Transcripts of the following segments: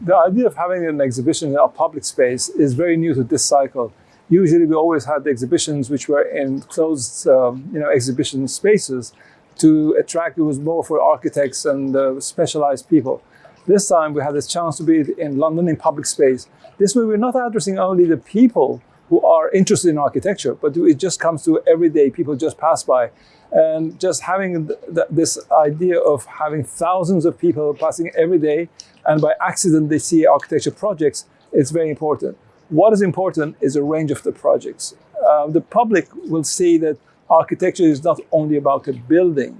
The idea of having an exhibition in a public space is very new to this cycle. Usually we always had the exhibitions which were in closed um, you know, exhibition spaces to attract, it was more for architects and uh, specialized people. This time we had this chance to be in London in public space. This way we're not addressing only the people who are interested in architecture, but it just comes to everyday people just pass by. And just having th th this idea of having thousands of people passing every day and by accident they see architecture projects, it's very important. What is important is a range of the projects. Uh, the public will see that architecture is not only about a building.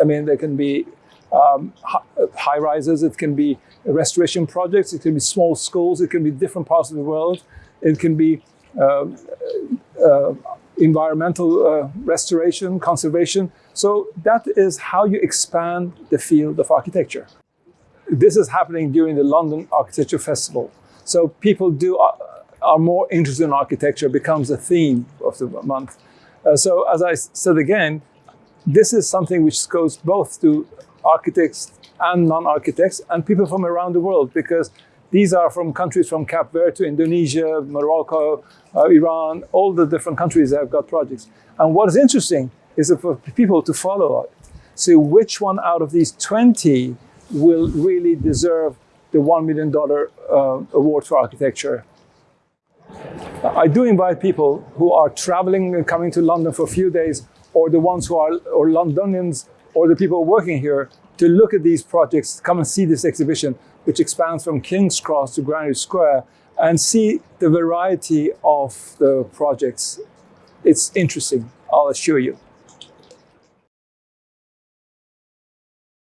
I mean, there can be um, high rises, it can be restoration projects, it can be small schools, it can be different parts of the world, it can be environmental uh, restoration, conservation. So that is how you expand the field of architecture. This is happening during the London Architecture Festival. So people do are more interested in architecture, becomes a theme of the month. Uh, so as I said again, this is something which goes both to architects and non-architects and people from around the world because these are from countries from Cape Verde to Indonesia, Morocco, uh, Iran, all the different countries that have got projects. And what is interesting is for people to follow it. See which one out of these 20 will really deserve the $1 million uh, award for architecture. I do invite people who are traveling and coming to London for a few days, or the ones who are or Londonians, or the people working here, to look at these projects, come and see this exhibition, which expands from King's Cross to Granary Square, and see the variety of the projects. It's interesting, I'll assure you.